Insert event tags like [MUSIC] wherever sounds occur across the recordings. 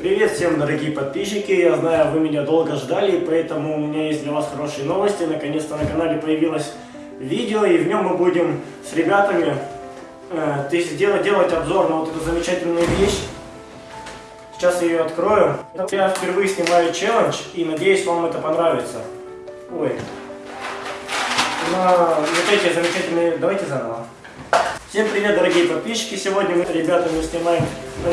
Привет всем, дорогие подписчики! Я знаю, вы меня долго ждали, поэтому у меня есть для вас хорошие новости. Наконец-то на канале появилось видео, и в нем мы будем с ребятами э, делать, делать обзор на вот эту замечательную вещь. Сейчас я ее открою. Я впервые снимаю челлендж, и надеюсь, вам это понравится. Ой. На вот эти замечательные... Давайте заново. Всем привет, дорогие подписчики! Сегодня мы, ребята, мы снимаем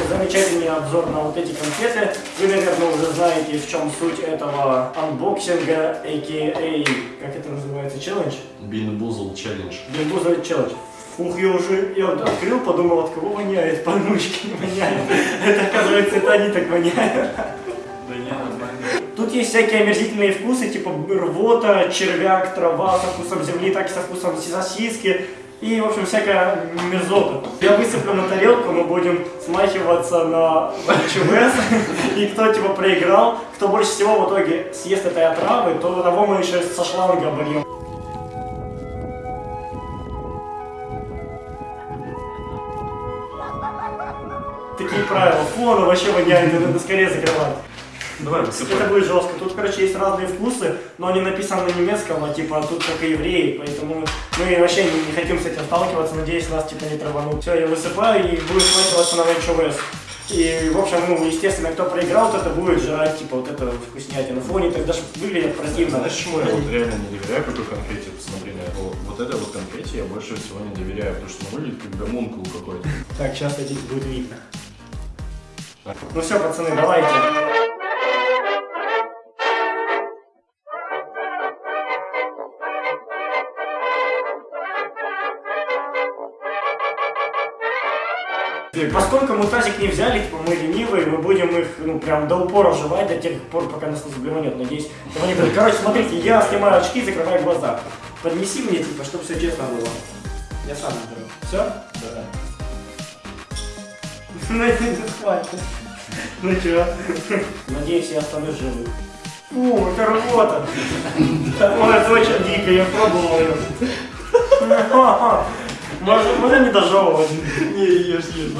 замечательный обзор на вот эти конфеты. Вы, наверное, уже знаете, в чем суть этого анбоксинга, a.k.a. как это называется, челлендж? BeanBoozled challenge. BeanBoozled challenge. Ух, я уже, я вот открыл, подумал, от кого воняет, не воняет. Это, оказывается, это они так воняют. Да не, нормально. Тут есть всякие омерзительные вкусы, типа рвота, червяк, трава со вкусом земли, так и со вкусом сосиски. И, в общем, всякая мерзота. Я высыплю на тарелку, мы будем смахиваться на ЧВС. И кто, типа, проиграл, кто больше всего в итоге съест этой отравы, то того мы еще со шланга обольем. Такие правила. Фу, оно вообще воняет, надо скорее закрывать. Давай. Это будет жестко. Тут, короче, есть разные вкусы, но они написаны на немецком, а типа тут только евреи, поэтому мы вообще не, не хотим с этим сталкиваться, надеюсь, нас типа не траванут. Все, я высыпаю и буду сматываться на ВЧВС. И, в общем, ну, естественно, кто проиграл, тот это будет жрать, типа, вот это вкуснятина. Фу, они так даже выглядят противно. Знаешь, чему я вот реально не доверяю какой на это. Вот, вот этой вот конфете я больше всего не доверяю, потому что она выглядит как гомункул какой-то. Так, сейчас здесь будет видно. Ну все, пацаны, давайте. Поскольку мы тазик не взяли, типа мы ленивые, мы будем их, ну, прям до упора жевать, до тех пор, пока нас не заблеванет, надеюсь. этого не будет. Короче, смотрите, я снимаю очки, закрываю глаза. Поднеси мне, типа, чтобы все честно было. Я сам наберу. Все? Да. [LAUGHS] Ну, это не хватит. Ну чё? Надеюсь, я останусь живым. Фу, это рвота. [LAUGHS] Ой, это очень дико, я пробовал ее. [LAUGHS] Можно, можно не дожевывать? Не, ешь, ешь,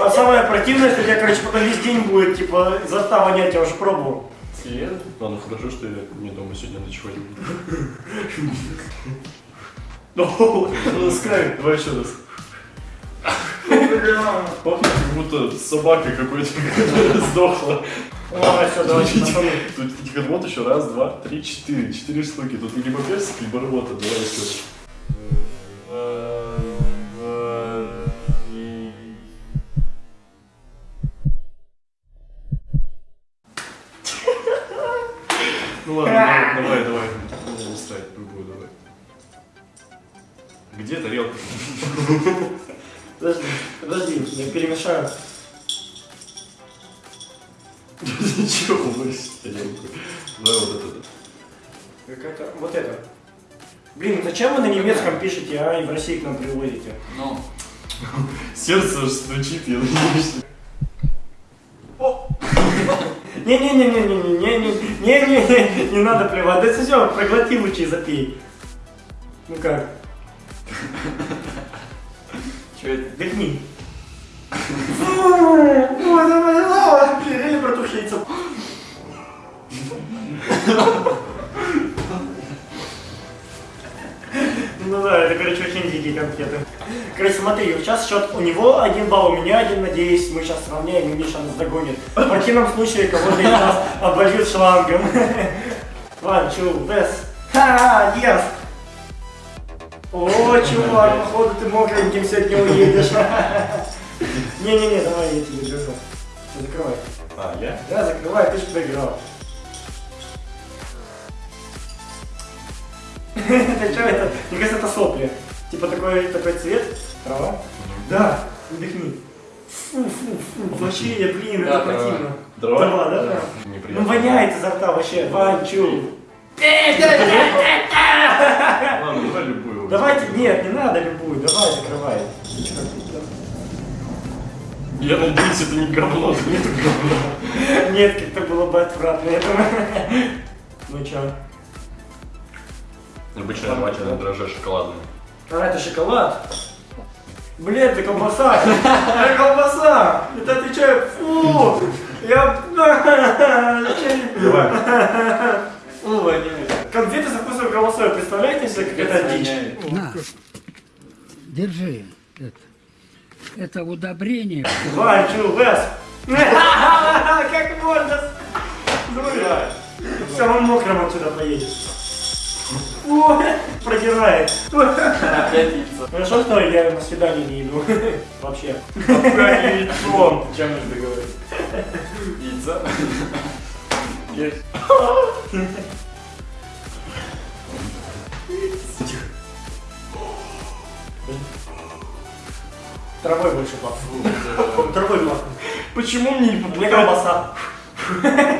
А самое противное, что у тебя, короче, потом весь день будет, типа, изо рта вонять, я уже пробовал. Серьезно? Ладно, хорошо, что я не дома сегодня ночевать буду. Ну, скай, давай еще раз. Пахнет как будто собака какой-то сдохла. Ой, все, давайте. Тут вот еще раз, два, три, четыре. Четыре штуки. Тут либо персик, либо рвота. Давай еще. Ну ладно, давай, давай, давай. Не устраивай, пробую, давай. Где тарелка? Подожди, подожди, я перемешаю. Ничего, выбрось тарелку. Давай вот это. Какая-то, вот это. Блин, зачем вы на немецком пишете, а, и в России к нам привозите? Ну, Сердце стучит, я надеюсь. Не-не-не-не-не-не-не-не-не, не надо плевать. Да все, проглоти лучше и запей. Ну как? Что это? Дыхни. Реально протушиться. Ну да, это, короче, очень дикие конфеты. Короче, смотри, сейчас счет у него один балл, у меня один, надеюсь, мы сейчас сравняем, и Миша нас догонит. В противном случае кого-то из нас обольют шлангом. One, two, best. Ха, yes! О, чувак, походу ты мокреньким сегодня уедешь. Не-не-не, давай я тебе держу. Закрывай. А, я? Да, закрывай, ты же проиграл. [LAUGHS] Это что это? Мне кажется, это сопли. Типа такой, такой цвет. Трава? Да, вдохни. Фу, фу, фу, вообще, я, блин, это противно. Дрова? Трава, да? Ну воняет изо рта вообще. Ванчу. [LAUGHS] Ладно, любую. Давайте, нет, не надо любую, давай закрывай. Я надеюсь, это не говно, это не говно. Нет, как-то было бы отвратно, я думаю. Ну чё? Обычно жвачная дрожжи шоколадная. А, это шоколад. Блин, это колбаса! Это колбаса! Это отвечаю, фу! Я... [LAUGHS] Давай. Фу, воняет. Конфеты со вкусом колбасой, представляете себе, как это дичь? На, держи это. Это удобрение. Чу, Вес! [LAUGHS] Как можно? Все равно мокрым отсюда поедет. Продирает. Хорошо, что я на свидание не иду. [LAUGHS] Вообще. Яйцо. Чем мы договорились? Яйцо? Есть. Травой больше пахнет. [LAUGHS] Травой пахнет. Почему мне не Мне колбаса.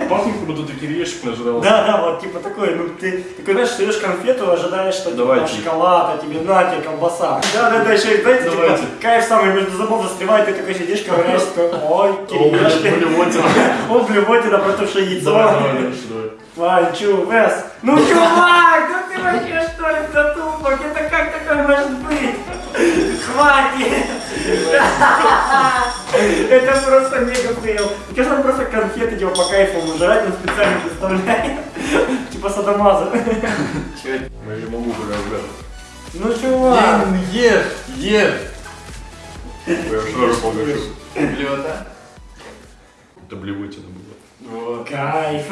Пахнет, как будто ты кириешек нажрал. Да, да, вот типа такой, ну ты такой, знаешь, суешь конфету, ожидаешь, что типа шоколад, а тебе на тебе колбаса. Да, да, да, еще и знаете, типа, Давайте. кайф самый между зубов застревает, ты такой сидишь, ковыряешься, [LAUGHS] такой, ой, О, кириешки. блевотина. [LAUGHS] О, блевотина, протухшее яйцо. Давай, давай, давай. Вань, чу, Вес. Ну, чувак, ну ты вообще что ли затупок? [LAUGHS] Это просто мега фейл. Кажется, он просто конфеты типа по кайфу жрать, он специально представляет. [LAUGHS] Типа садомаза. Ну, [LAUGHS] Я не могу, бля. Ну, чувак. Блин, ешь, ешь. Я сразу погощу. Блюдо. Это блевотина была. Кайф.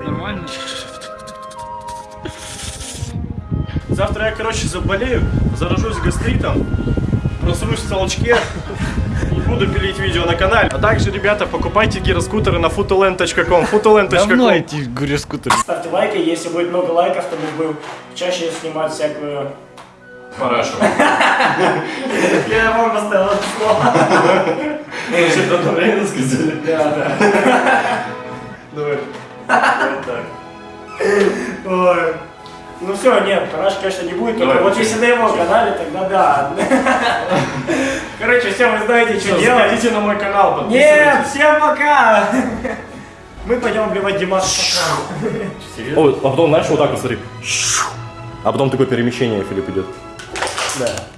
Нормально? Завтра я, короче, заболею, заражусь гастритом, просрусь в толчке и буду пилить видео на канале. А также, ребята, покупайте гироскутеры на fotoland.com. fotoland.com. эти гури-скутеры. Ставьте лайки, если будет много лайков, то мы будем чаще снимать всякую... Хорошо. [LAUGHS] Я вам поставил это слово. Значит, одновременно сказали. Да, да. [LAUGHS] Давай. Вот так. Ой. Ну все, нет, параш, конечно, не будет, только Давай, вот если на его канале, тогда да. Короче, все, вы знаете, что делать. заходите на мой канал, Нет, подписывайтесь. всем пока! Мы пойдем обливать Димаса. О, а потом, знаешь, вот так вот смотри. А потом такое перемещение, Филипп, идет. Да.